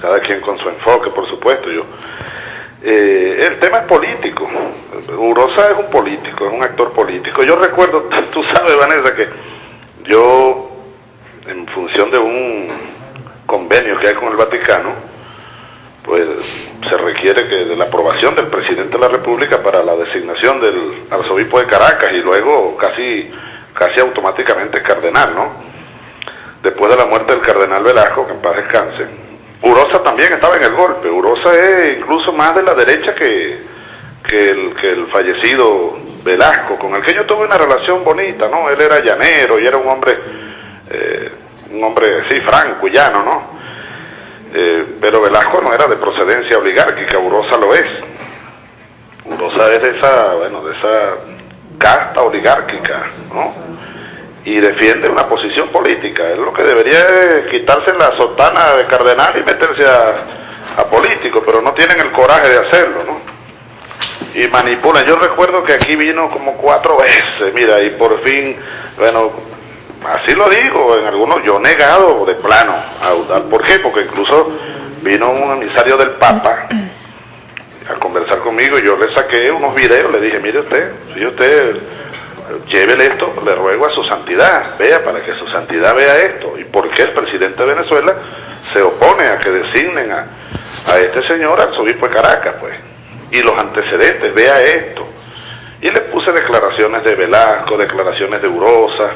cada quien con su enfoque, por supuesto. Yo, eh, el tema es político. Urosa es un político, es un actor político. Yo recuerdo, tú sabes, Vanessa, que yo, en función de un convenio que hay con el Vaticano, pues se requiere que de la aprobación del presidente de la República para la designación del arzobispo de Caracas y luego casi, casi automáticamente cardenal, ¿no? Después de la muerte del cardenal Velasco, que en paz descanse, Urosa también estaba en el golpe. Urosa es incluso más de la derecha que, que, el, que el fallecido Velasco, con el que yo tuve una relación bonita, ¿no? Él era llanero y era un hombre, eh, un hombre, sí, franco, llano, ¿no? Eh, pero Velasco no era de procedencia oligárquica, Urosa lo es. Urosa es de esa, bueno, de esa casta oligárquica, ¿no? Y defiende una posición política. Es lo que debería quitarse la sotana de cardenal y meterse a, a político, pero no tienen el coraje de hacerlo, ¿no? Y manipulan. Yo recuerdo que aquí vino como cuatro veces, mira, y por fin, bueno, así lo digo, en algunos, yo negado de plano a ¿Por qué? Porque incluso vino un emisario del Papa a conversar conmigo y yo le saqué unos videos, le dije, mire usted, si usted llévele esto, le ruego a su santidad, vea para que su santidad vea esto. ¿Y por qué el presidente de Venezuela se opone a que designen a, a este señor arzobispo de Caracas, pues? Y los antecedentes, vea esto. Y le puse declaraciones de Velasco, declaraciones de Urosa,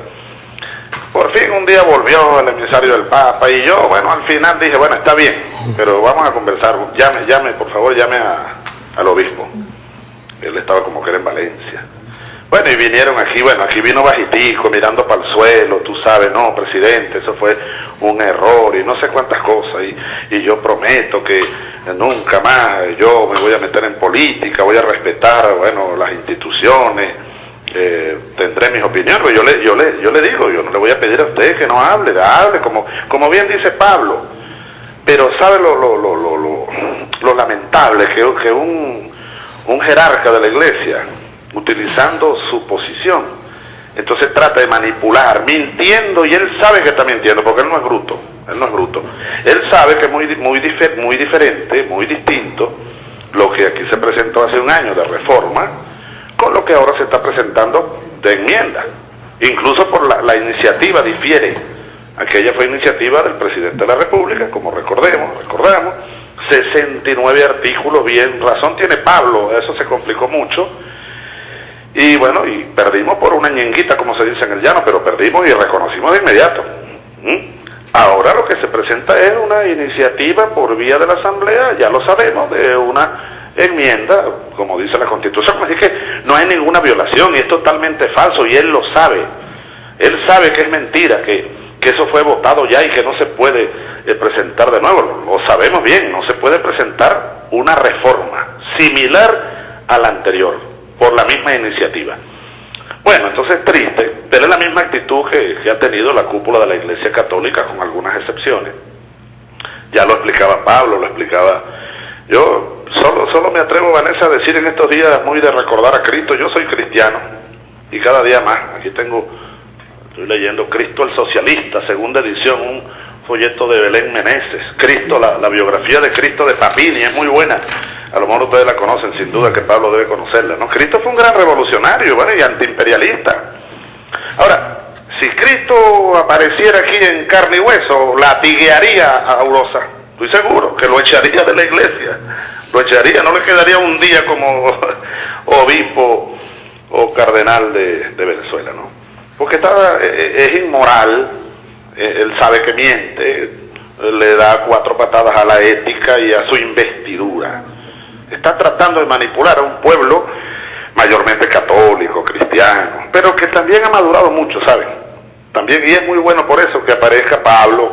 por fin un día volvió el emisario del Papa y yo, bueno, al final dije, bueno, está bien, pero vamos a conversar, llame, llame, por favor, llame a, al obispo. Él estaba como que era en Valencia. Bueno, y vinieron aquí, bueno, aquí vino bajitico, mirando para el suelo, tú sabes, no, presidente, eso fue un error y no sé cuántas cosas. Y, y yo prometo que nunca más yo me voy a meter en política, voy a respetar, bueno, las instituciones eh, tendré mis opiniones, pero yo le, yo, le, yo le digo, yo no le voy a pedir a usted que no hable, hable, como, como bien dice Pablo, pero sabe lo, lo, lo, lo, lo lamentable que, que un, un jerarca de la iglesia, utilizando su posición, entonces trata de manipular, mintiendo, y él sabe que está mintiendo, porque él no es bruto, él no es bruto. Él sabe que es muy, muy, muy diferente, muy distinto, lo que aquí se presentó hace un año de reforma, con lo que ahora se está presentando de enmienda. Incluso por la, la, iniciativa difiere. Aquella fue iniciativa del presidente de la República, como recordemos, recordamos, 69 artículos, bien razón tiene Pablo, eso se complicó mucho. Y bueno, y perdimos por una ñenguita, como se dice en el llano, pero perdimos y reconocimos de inmediato. ¿Mm? Ahora lo que se presenta es una iniciativa por vía de la Asamblea, ya lo sabemos, de una enmienda, como dice la Constitución, así que no hay ninguna violación y es totalmente falso y él lo sabe. Él sabe que es mentira, que, que eso fue votado ya y que no se puede eh, presentar de nuevo. Lo, lo sabemos bien, no se puede presentar una reforma similar a la anterior por la misma iniciativa. Bueno, entonces es triste, es la misma actitud que, ha tenido la cúpula de la Iglesia Católica con algunas excepciones. Ya lo explicaba Pablo, lo explicaba yo, solo, solo me atrevo, Vanessa, a decir en estos días muy de recordar a Cristo, yo soy cristiano, y cada día más, aquí tengo, estoy leyendo Cristo el Socialista, segunda edición, un folleto de Belén Meneses, Cristo, la biografía de Cristo de Papini, es muy buena, a lo mejor ustedes la conocen, sin duda que Pablo debe conocerla, ¿no? Cristo fue un gran revolucionario, ¿vale? Y antiimperialista. Ahora, si Cristo apareciera aquí en carne y hueso, latiguearía a Aurosa. Estoy seguro que lo echaría de la iglesia. Lo echaría, no le quedaría un día como obispo o cardenal de, Venezuela, ¿no? Porque está, es inmoral, él sabe que miente, le da cuatro patadas a la ética y a su investidura. Está tratando de manipular a un pueblo mayormente católico, cristiano, pero que también ha madurado mucho, ¿saben? También, y es muy bueno por eso que aparezca Pablo,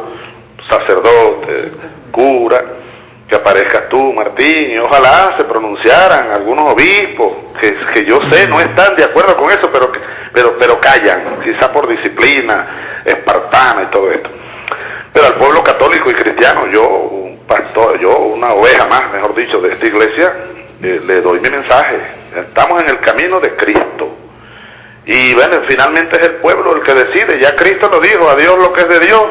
sacerdote, cura, que aparezcas tú, Martín, y ojalá se pronunciaran algunos obispos, que, que yo sé no están de acuerdo con eso, pero, pero, pero callan, quizá por disciplina espartana y todo esto. Pero al pueblo católico y cristiano, yo, le, doy mi mensaje. Estamos en el camino de Cristo. Y bueno, finalmente es el pueblo el que decide. Ya Cristo lo dijo, a Dios lo que es de Dios,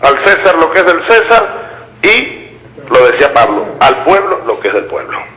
al César lo que es del César y, lo decía Pablo, al pueblo lo que es del pueblo.